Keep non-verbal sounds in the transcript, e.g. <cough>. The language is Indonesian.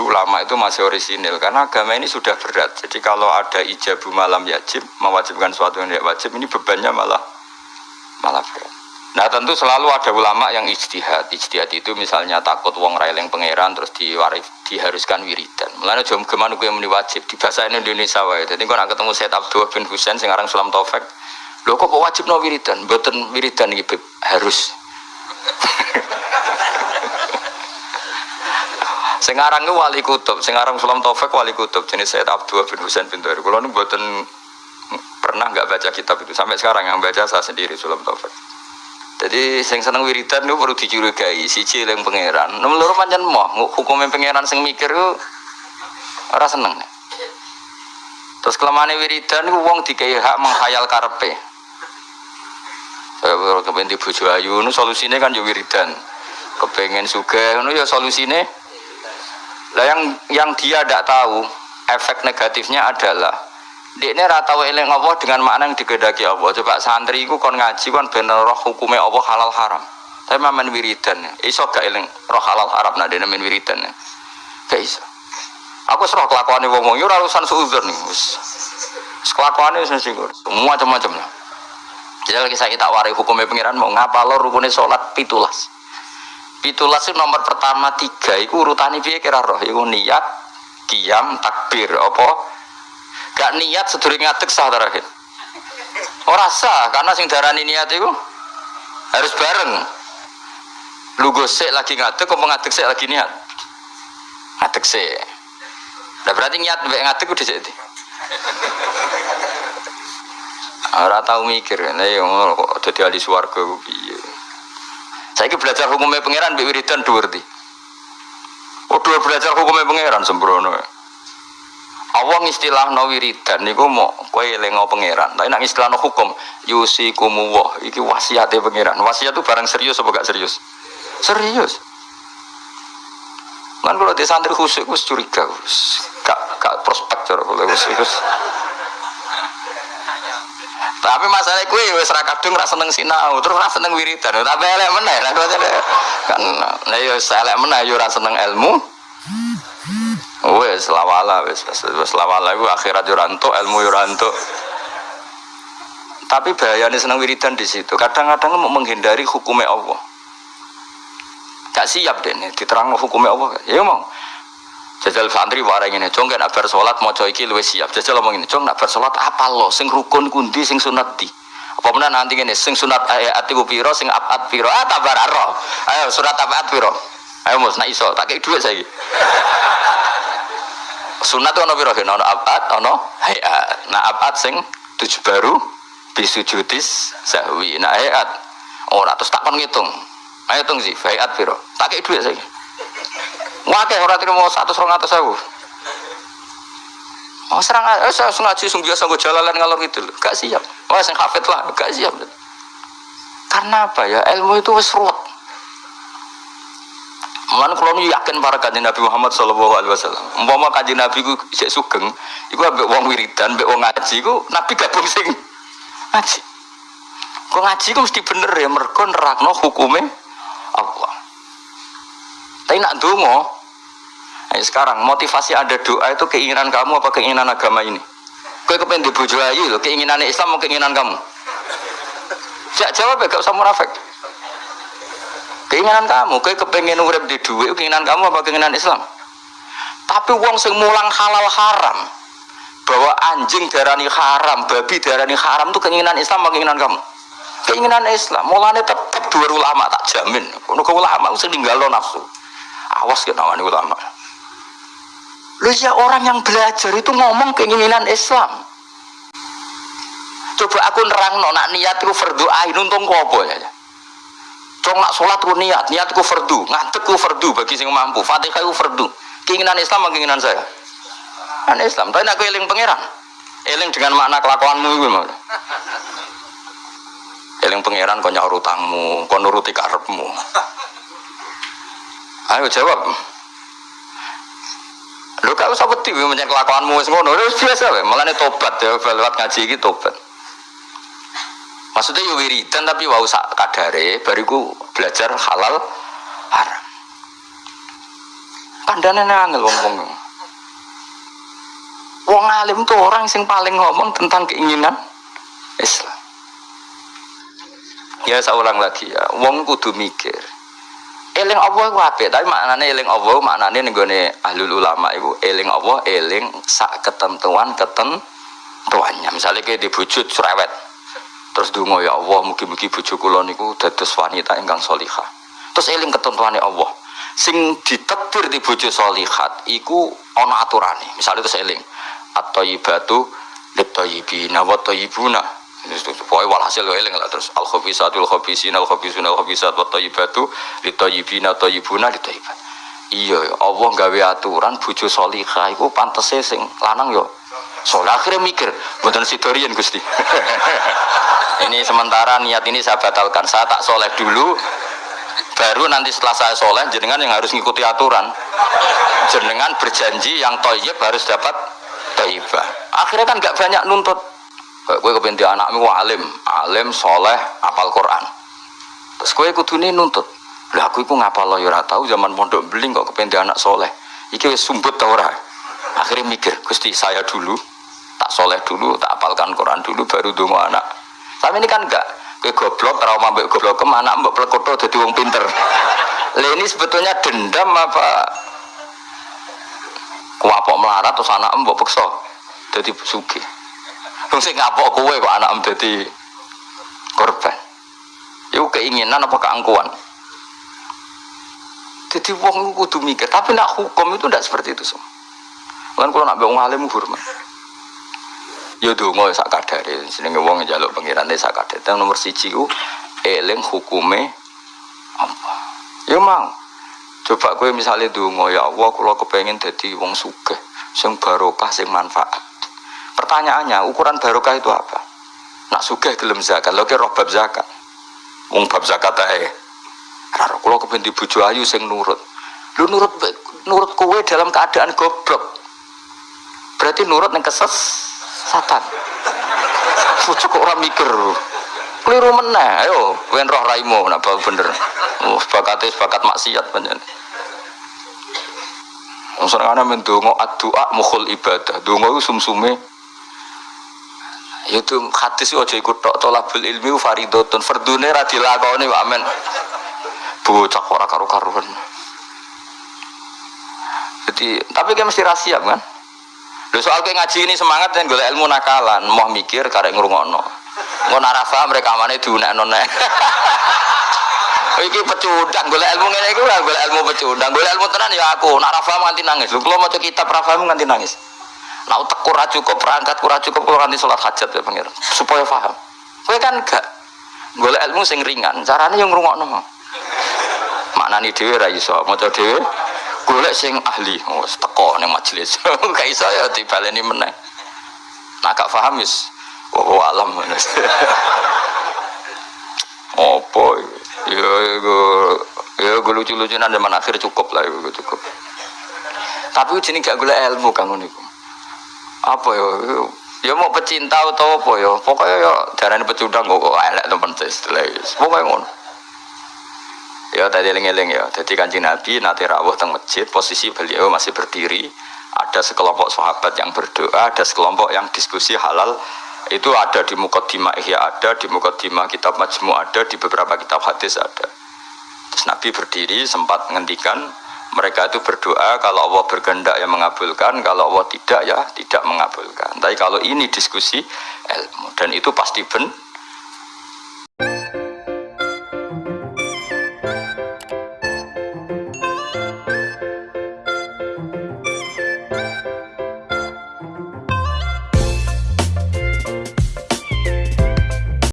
dulu lama itu masih orisinil karena agama ini sudah berat. Jadi kalau ada ijabu malam yajib mewajibkan suatu yang tidak wajib ini bebannya malah malah berat. Nah tentu selalu ada ulama yang ijtihad. Ijtihad itu misalnya takut wong raileng pangeran terus diwarif, diharuskan wiridan. Mulanya jom ke mana gue yang wajib di bahasa Indonesia wae. Jadi kalau ketemu Said Abdul bin Husain sekarang Sulam Taufik, lo kok wajib no wiridan? Betul wiridan gitu harus. <laughs> Sekarang itu wali kutub, sekarang Sulam Taufik wali kutub jenis Said Abdul bin Husain bin Tuhair. Kalau buatan pernah nggak baca kitab itu sampai sekarang yang baca saya sendiri Sulam Taufik. Jadi sing seneng wiridan itu perlu dicurigai siji yang pangeran. Nomor loro pancen moh hukumnya pangeran sing mikir itu ora seneng. Terus kelamane wiridan itu wong dikai hak menghayal karepe. Kalau kepengen di bojo ayu, solusinya kan yo wiridan. Kepengen sugih, ya solusinya. Lah yang yang dia tidak tahu efek negatifnya adalah dia ini rata eling Allah dengan makna yang digedaki Allah. Coba santri itu kon ngaji kon bener roh hukumnya Allah halal haram. Tapi main wiridan, iso gak eling roh halal haram nah dia main wiridan. Gak iso. Aku serah kelakuan wong wong, yo urusan suudzon nih. Kelakuan itu singgur, semua macam-macam lah. Jadi lagi saya tak warai hukumnya pengiran mau ngapa lo rukunnya sholat pitulas. Pitulas itu nomor pertama tiga, itu urutan ini kira roh, itu niat, kiam, takbir, apa? Gak niat sedurunge ngadeg sah terakhir ora sah. Karena sing darani niat itu harus bareng. Lu gosek lagi ngadeg kok ngadeg sik lagi niat? Ngadeg sik. Nah berarti niat mbek ngadeg udah jadi ora tau mikir. Nah ya kok dadi ahli swarga piye saiki belajar hukumnya pangeran mbek wiridan di Oh, dua belajar hukumnya pangeran sembrono. Allah istilah no wiridan niku mau kue lengo pangeran. Tapi nak istilah no hukum yusi kumuwah iki wasiatnya pangeran. Wasiat itu barang serius apa gak serius? Serius. Kan kalau di santri khusyuk curiga, gak gak prospek cara kalau khusyuk. Tapi masalah kue wes ra kadung ra seneng sinau, terus ra seneng wiridan. Tapi elek meneh, kan nah yo elek meneh yo ra seneng ilmu. Wes lawala wes wes lawala itu akhirat yuranto ilmu yuranto. Tapi bahayanya senang wiridan di situ. Kadang-kadang mau menghindari hukumnya Allah. Gak siap deh nih diterang hukumnya Allah. Ya mau. Jajal santri warang ini, cong kan abar sholat mau coy luwes siap. Jajal ngomong ini, cong nak sholat apa lo? Sing rukun kundi, sing sunat di. Apa mana nanti ini, sing sunat ayat tiga piro, sing apat piro, ah tabar arro. Ayo surat apat piro. Ayo mus, nak iso, tak kayak duit saya. Sunat ono piro ono abad ono hayat. Nah abad sing tujuh baru bisujudis sahwi. Nah hayat ora terus tak kon ngitung. Ayo hitung sih hayat piro. Tak kei dhuwit saiki. Wake ora terima 100 200 ewu. Oh serang eh saya ngaji sung biasa gue jalalan ngalor gitu gak siap. Wah sing hafid lah gak siap. Karena apa ya ilmu itu wis ruwet. Mana kalau nu yakin para kajian Nabi Muhammad Shallallahu Alaihi Wasallam. Umpama kajian Nabi ku cek sugeng, iku ambek wong wiridan, ambek wong ngaji, ku Nabi gabung sing ngaji. Kok ngaji ku mesti bener ya, mereka nerakno hukume Allah. Tapi nak dungo, Ayo sekarang motivasi ada doa itu keinginan kamu apa keinginan agama ini? Kau kepengen dibujuk ayu loh, keinginan Islam mau keinginan kamu? Jak jawab ya, gak usah munafik. Keinginan kamu kayak kepengen urip di duit keinginan kamu apa keinginan Islam? Tapi uang sing mulang halal haram bahwa anjing darani haram babi darani haram itu keinginan Islam apa keinginan kamu? Keinginan Islam mulanya tetap dua ulama tak jamin. Ke ulama sing tinggal nafsu. Awas ya namanya ulama lu ya orang yang belajar itu ngomong keinginan Islam coba aku nerang nak niat itu fardu ain untung kau ya Cong nak sholat ku niat, niat ku fardu, ngadeg ku fardu bagi sing mampu. Fatihah ku fardu. Keinginan Islam keinginan saya? Kan Islam. Tapi nak eling pangeran. Eling dengan makna kelakuanmu itu malah. Eling pangeran kau nyaur utangmu, kau nuruti karepmu. Ayo jawab. Lu kau usah wedi menyang kelakuanmu wis ngono, wis biasa wae. Mulane tobat ya lewat ngaji iki tobat. Maksudnya ya wiridan tapi wau sak kadare bariku belajar halal haram. kandane angel wong-wong. Wong alim tuh orang sing paling ngomong tentang keinginan Islam. Ya saya ulang lagi ya, wong kudu mikir. Eling Allah iku apik, tapi maknane eling Allah maknane ning gone ahlul ulama iku eling Allah eling sak ketentuan ketentuannya. Misalnya kayak dibujut cerewet. Terus dungo ya Allah mugi-mugi bojo kula niku dados wanita ingkang solihah. Terus eling ketentuannya Allah. Sing ditetir di solihat iku ana aturane. Misalnya terus eling at-thayyibatu lit-thayyibina wa thayyibuna Pokoknya walhasil lo eling lah terus al khabisatul khabisin al khabisun al khabisat wa tayyibatu li tayyibina tayyibuna li tayyibat. Iya ya Allah gawe aturan bojo salihah iku pantese sing lanang yo. Soalnya akhirnya mikir, buatan sidorian Gusti. <laughs> ini sementara niat ini saya batalkan. Saya tak soleh dulu, baru nanti setelah saya soleh, jenengan yang harus ngikuti aturan. Jenengan berjanji yang toyib harus dapat toyibah. Akhirnya kan nggak banyak nuntut Kue kepenting anakmu alim, alim, soleh, apal Quran. Terus kue kudune nuntut. Lah aku iku ngapal lo ya tahu zaman pondok beling kok kepenting anak soleh. Iki wis sumbut ta ora? Akhirnya mikir, Gusti saya dulu tak soleh dulu, tak apalkan Quran dulu baru dongo anak. Tapi ini kan enggak. Kue goblok, trauma mbak goblok ke anak mbak plekoto jadi wong pinter. Lah ini sebetulnya dendam apa kuapok melarat terus anak mbak pekso jadi sugih. Wong sing ngapok kowe kok anak dadi korban. Itu keinginan apa keangkuhan? Jadi wong kudu mikir, tapi nak hukum itu tidak seperti itu semua. Kan kalau nak wong alim hormat. Ya donga sak kadare, jenenge wong njaluk pengirane sak kadare. Nomor siji ku eling hukume apa. Ya mau. Coba kowe misalnya donga ya Allah kula kepengin dadi wong sugih, sing barokah, sing manfaat. Pertanyaannya, ukuran barokah itu apa? Nak sugih gelem zakat, lho roh bab zakat. Wong bab zakat ae. Karo kula kepen bojo ayu sing nurut. Lu nurut nurut kowe dalam keadaan goblok. Berarti nurut yang keses satan. Bojo kok ora mikir. Keliru meneh, ayo wen roh raimu nak bau bener. Oh, bakate bakat maksiat panjen. Wong senengane men donga addu'a mukhul ibadah. Donga iku sumsume itu hadis aja ikut tok tolabul ilmi faridotun fardune ra dilakoni amen bocah ora karu-karuan jadi tapi kan mesti rahasia kan Lho soal kayak ngaji ini semangat dan golek ilmu nakalan, mau mikir karek ngrungokno. Ngono ora mereka mana diunekno nek. <laughs> Iki pecundang golek ilmu ngene iku golek ilmu pecundang. Golek ilmu tenan ya aku, nak ra paham nganti nangis. Lho kula maca kitab ra paham nganti nangis. Nah utek kurang cukup, perangkat kurang cukup, kalau nanti sholat hajat ya pengir, supaya paham. Kowe kan gak golek ilmu sing ringan, caranya yang ngrungokno. Maknani dhewe ra iso, maca dhewe golek sing ahli, oh teko ning majelis. <laughs> Gak iso ya dibaleni meneh. Nah gak paham wis oh, alam. <laughs> Apa ya ya gue lucu-lucunan zaman akhir cukup lah ya cukup. Tapi jenis gak golek ilmu kan niku apa ya? Ya mau pecinta atau apa ya? Pokoknya ya darahnya pecundang kok elek teman istilah pokoknya ngono. Ya tadi eling-eling ya. Jadi kanjeng Nabi nanti rawuh teng masjid posisi beliau masih berdiri. Ada sekelompok sahabat yang berdoa ada sekelompok yang diskusi halal. Itu ada di Mukaddimah Ihya ada di Mukaddimah kitab Majmu ada di beberapa kitab hadis ada. Terus Nabi berdiri sempat menghentikan mereka itu berdoa kalau Allah berkehendak yang mengabulkan kalau Allah tidak ya tidak mengabulkan. Tapi kalau ini diskusi ilmu dan itu pasti benar